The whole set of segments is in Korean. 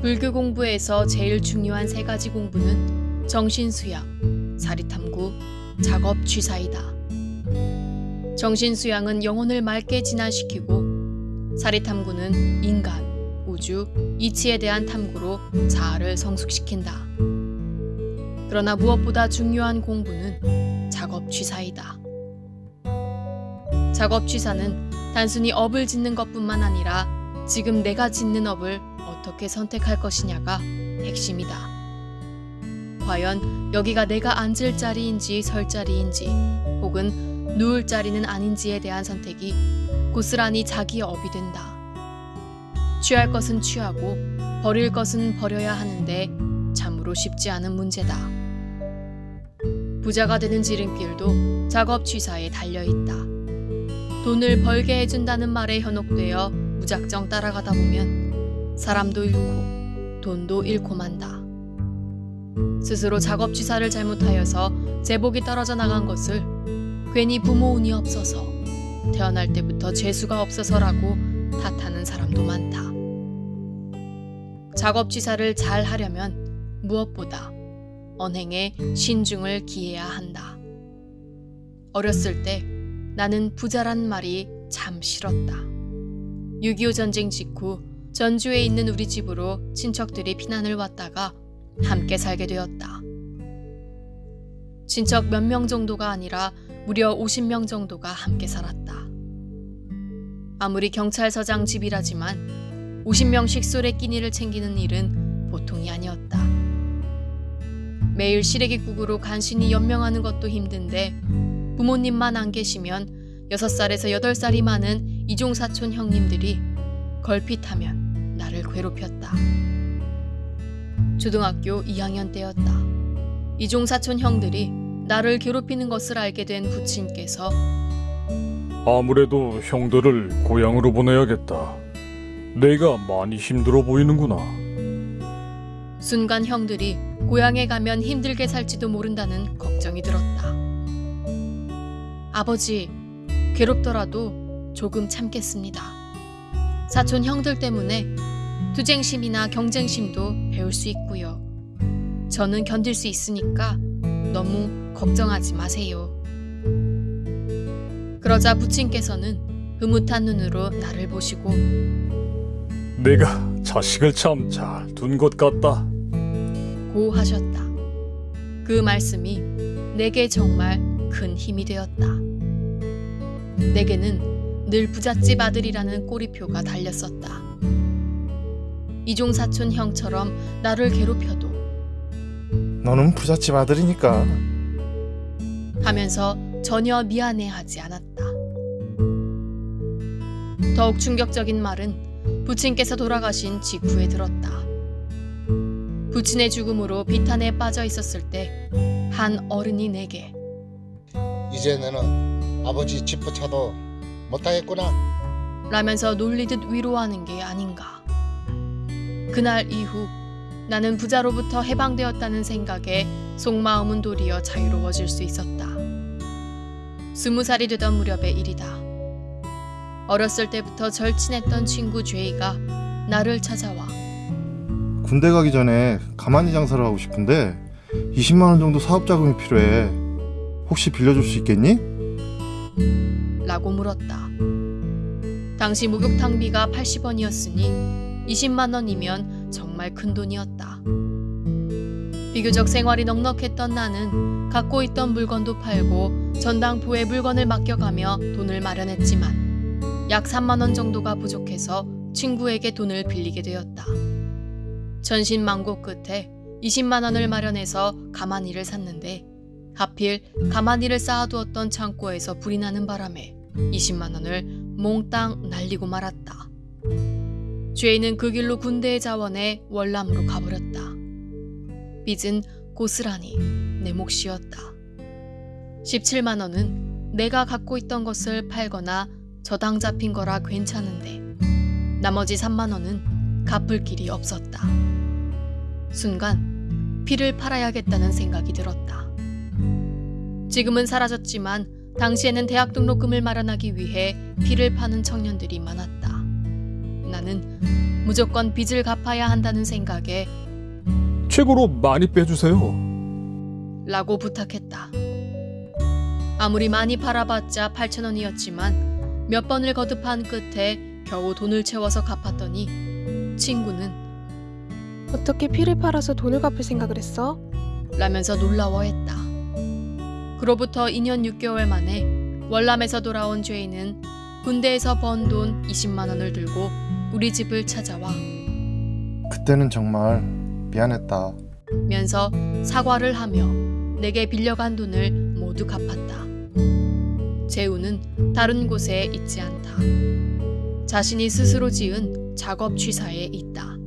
불교 공부에서 제일 중요한 세 가지 공부는 정신수양, 사리탐구, 작업취사이다. 정신수양은 영혼을 맑게 진화시키고 사리탐구는 인간, 우주, 이치에 대한 탐구로 자아를 성숙시킨다. 그러나 무엇보다 중요한 공부는 작업취사이다. 작업취사는 단순히 업을 짓는 것뿐만 아니라 지금 내가 짓는 업을 어떻게 선택할 것이냐가 핵심이다. 과연 여기가 내가 앉을 자리인지 설 자리인지 혹은 누울 자리는 아닌지에 대한 선택이 고스란히 자기 업이 된다. 취할 것은 취하고 버릴 것은 버려야 하는데 참으로 쉽지 않은 문제다. 부자가 되는 지름길도 작업 취사에 달려 있다. 돈을 벌게 해준다는 말에 현혹되어 무작정 따라가다 보면 사람도 잃고 돈도 잃고 만다. 스스로 작업 취사를 잘못하여서 제복이 떨어져 나간 것을 괜히 부모 운이 없어서 태어날 때부터 재수가 없어서라고 탓하는 사람도 많다. 작업 취사를 잘 하려면 무엇보다 언행에 신중을 기해야 한다. 어렸을 때 나는 부자란 말이 참 싫었다. 6.25 전쟁 직후 전주에 있는 우리 집으로 친척들이 피난을 왔다가 함께 살게 되었다. 친척 몇 명 정도가 아니라 무려 50명 정도가 함께 살았다. 아무리 경찰서장 집이라지만 50명씩 술에 끼니를 챙기는 일은 보통이 아니었다. 매일 시래기국으로 간신히 연명하는 것도 힘든데 부모님만 안 계시면 6살에서 8살이 많은 이종사촌 형님들이 걸핏하면 나를 괴롭혔다. 초등학교 2학년 때였다. 이종사촌 형들이 나를 괴롭히는 것을 알게 된 부친께서 아무래도 형들을 고향으로 보내야겠다. 내가 많이 힘들어 보이는구나. 순간 형들이 고향에 가면 힘들게 살지도 모른다는 걱정이 들었다. 아버지, 괴롭더라도 조금 참겠습니다. 사촌 형들 때문에 투쟁심이나 경쟁심도 배울 수 있고요. 저는 견딜 수 있으니까 너무 걱정하지 마세요. 그러자 부친께서는 흐뭇한 눈으로 나를 보시고 내가 자식을 참 잘 둔 것 같다. 고 하셨다. 그 말씀이 내게 정말 큰 힘이 되었다. 내게는 늘 부잣집 아들이라는 꼬리표가 달렸었다. 이종사촌 형처럼 나를 괴롭혀도 너는 부잣집 아들이니까 하면서 전혀 미안해하지 않았다. 더욱 충격적인 말은 부친께서 돌아가신 직후에 들었다. 부친의 죽음으로 비탄에 빠져 있었을 때 한 어른이 내게 이제 너는 아버지 집부터도 못하겠구나. 라면서 놀리듯 위로하는 게 아닌가. 그날 이후 나는 부자로부터 해방되었다는 생각에 속마음은 도리어 자유로워질 수 있었다. 스무 살이 되던 무렵의 일이다. 어렸을 때부터 절친했던 친구 죄이가 나를 찾아와 군대 가기 전에 가만히 장사를 하고 싶은데 20만 원 정도 사업 자금이 필요해. 혹시 빌려줄 수 있겠니? 라고 물었다. 당시 목욕탕비가 80원이었으니 20만 원이면 정말 큰 돈이었다. 비교적 생활이 넉넉했던 나는 갖고 있던 물건도 팔고 전당포에 물건을 맡겨가며 돈을 마련했지만 약 3만 원 정도가 부족해서 친구에게 돈을 빌리게 되었다. 전신망고 끝에 20만 원을 마련해서 가마니를 샀는데 하필 가마니를 쌓아두었던 창고에서 불이 나는 바람에 20만 원을 몽땅 날리고 말았다. 죄인은 그 길로 군대의 자원에 월남으로 가버렸다. 빚은 고스란히 내 몫이었다. 17만 원은 내가 갖고 있던 것을 팔거나 저당 잡힌 거라 괜찮은데 나머지 3만 원은 갚을 길이 없었다. 순간 피를 팔아야겠다는 생각이 들었다. 지금은 사라졌지만 당시에는 대학 등록금을 마련하기 위해 피를 파는 청년들이 많았다. 나는 무조건 빚을 갚아야 한다는 생각에 최고로 많이 빼주세요. 라고 부탁했다. 아무리 많이 팔아봤자 8천 원이었지만 몇 번을 거듭한 끝에 겨우 돈을 채워서 갚았더니 친구는 어떻게 피를 팔아서 돈을 갚을 생각을 했어? 라면서 놀라워했다. 그로부터 2년 6개월 만에 월남에서 돌아온 죄인은 군대에서 번 돈 20만 원을 들고 우리 집을 찾아와 그때는 정말 미안했다. 면서 사과를 하며 내게 빌려간 돈을 모두 갚았다. 재우는 다른 곳에 있지 않다. 자신이 스스로 지은 작업 취사에 있다.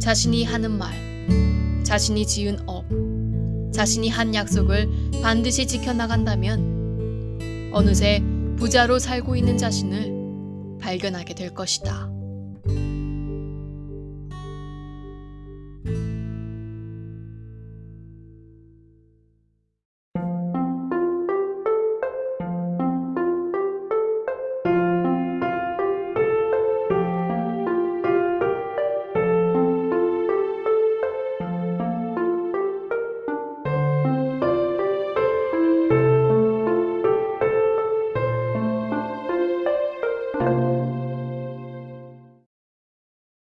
자신이 하는 말, 자신이 지은 업, 자신이 한 약속을 반드시 지켜나간다면 어느새 부자로 살고 있는 자신을 발견하게 될 것이다.